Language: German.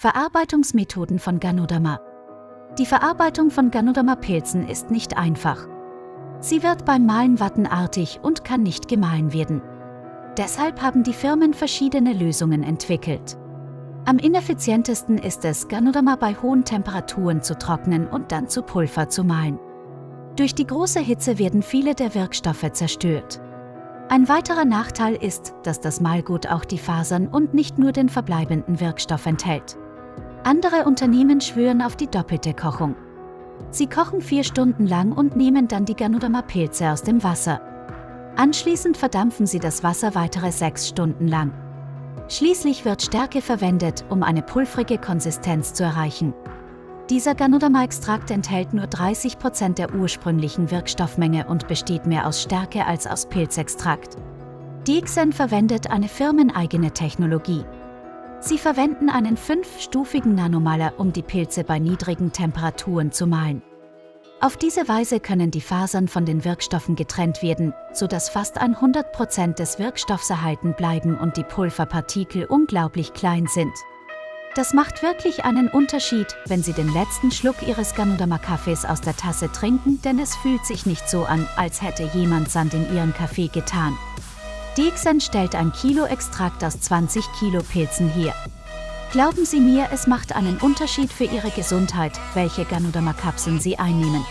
Verarbeitungsmethoden von Ganoderma. Die Verarbeitung von Ganoderma-Pilzen ist nicht einfach. Sie wird beim Mahlen wattenartig und kann nicht gemahlen werden. Deshalb haben die Firmen verschiedene Lösungen entwickelt. Am ineffizientesten ist es, Ganoderma bei hohen Temperaturen zu trocknen und dann zu Pulver zu mahlen. Durch die große Hitze werden viele der Wirkstoffe zerstört. Ein weiterer Nachteil ist, dass das Mahlgut auch die Fasern und nicht nur den verbleibenden Wirkstoff enthält. Andere Unternehmen schwören auf die doppelte Kochung. Sie kochen vier Stunden lang und nehmen dann die Ganoderma-Pilze aus dem Wasser. Anschließend verdampfen sie das Wasser weitere sechs Stunden lang. Schließlich wird Stärke verwendet, um eine pulvrige Konsistenz zu erreichen. Dieser Ganoderma-Extrakt enthält nur 30% der ursprünglichen Wirkstoffmenge und besteht mehr aus Stärke als aus Pilzextrakt. DXN verwendet eine firmeneigene Technologie, Sie verwenden einen fünfstufigen Nanomaler, um die Pilze bei niedrigen Temperaturen zu mahlen. Auf diese Weise können die Fasern von den Wirkstoffen getrennt werden, sodass fast 100% des Wirkstoffs erhalten bleiben und die Pulverpartikel unglaublich klein sind. Das macht wirklich einen Unterschied, wenn Sie den letzten Schluck Ihres Ganoderma-Kaffees aus der Tasse trinken, denn es fühlt sich nicht so an, als hätte jemand Sand in Ihren Kaffee getan. Dixon stellt ein Kilo Extrakt aus 20 Kilo Pilzen her. Glauben Sie mir, es macht einen Unterschied für Ihre Gesundheit, welche Ganoderma-Kapseln Sie einnehmen.